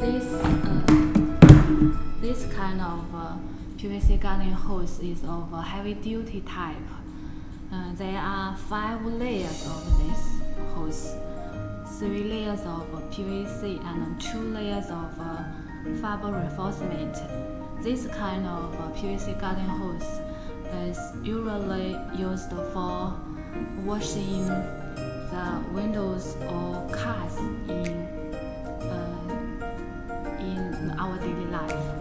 this uh, this kind of uh, PVC garden hose is of a heavy duty type. Uh, there are five layers of this hose, three layers of PVC and two layers of uh, fiber reinforcement. This kind of uh, PVC garden hose is usually used for washing the windows or cars our daily life.